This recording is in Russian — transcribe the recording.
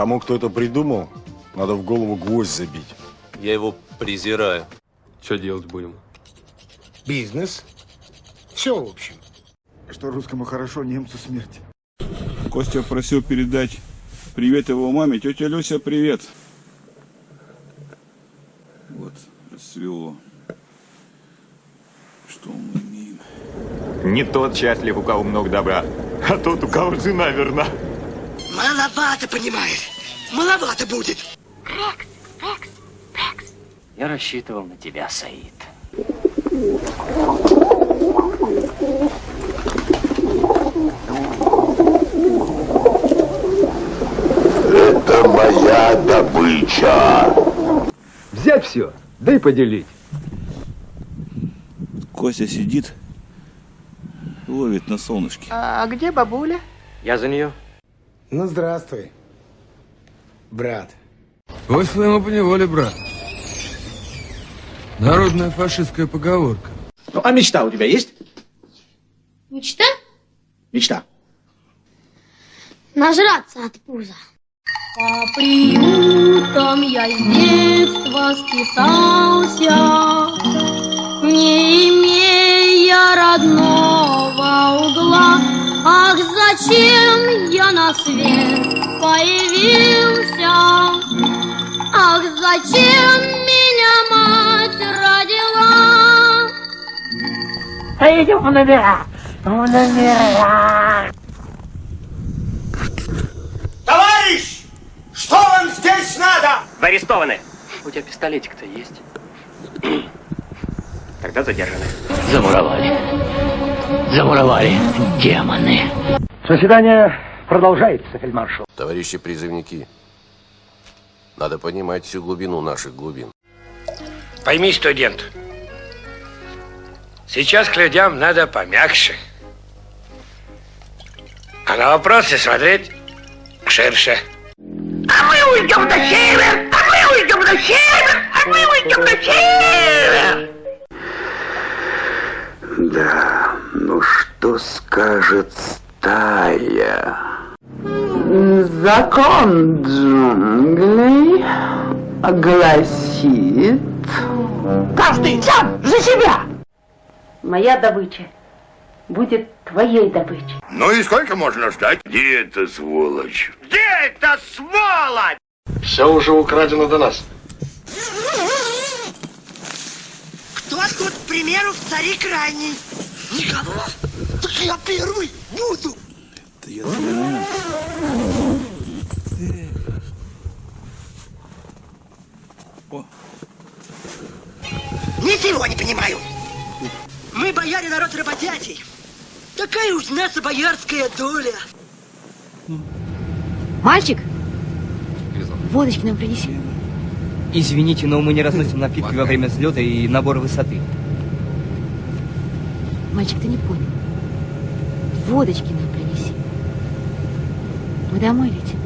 тому, кто это придумал, надо в голову гвоздь забить. Я его презираю. Что делать будем? Бизнес. Все, в общем. Что русскому хорошо, немцу смерть. Костя просил передать привет его маме. Тетя Люся, привет. Вот, расцвело. Что мы имеем? Не тот счастлив, у кого много добра, а тот, у кого жена верна. Маловато, понимаешь? Маловато будет. Я рассчитывал на тебя, Саид. Это моя добыча. Взять все, да и поделить. Костя сидит, ловит на солнышке. А где бабуля? Я за нее. Ну, здравствуй, брат. Ой, своему поневоле, брат. Народная фашистская поговорка. Ну, а мечта у тебя есть? Мечта? Мечта. Нажраться от пуза. По приютам я с детства скитался, Не имея родного зачем я на свет появился? Ах, зачем меня мать родила? Пойдем в номера. В номера. Товарищ! Что вам здесь надо? Вы арестованы. У тебя пистолетик-то есть? Тогда задержаны. Замуровали. Замуровали. Демоны. Заседание продолжается, фельдмаршал. Товарищи призывники, надо понимать всю глубину наших глубин. Пойми, студент, сейчас к людям надо помягче. А на вопросы смотреть ширше. А мы уйдем на север! А мы уйдем на север! А мы уйдем на север! Да, ну что скажет стая? Закон джунглей гласит... Каждый сам за себя! Моя добыча будет твоей добычей. Ну и сколько можно ждать? Где эта сволочь? Где эта сволочь? Все уже украдено до нас. Кто тут, к примеру, в цари крайний? Никого? Так я первый буду. Это я знаю. О, Ничего не понимаю. Мы, бояре, народ работящий. Такая уж наша боярская доля. Мальчик, водочки нам принеси. Извините, но мы не разносим напитки во время взлета и набора высоты. Мальчик, ты не понял. Водочки нам принеси. Мы домой летим.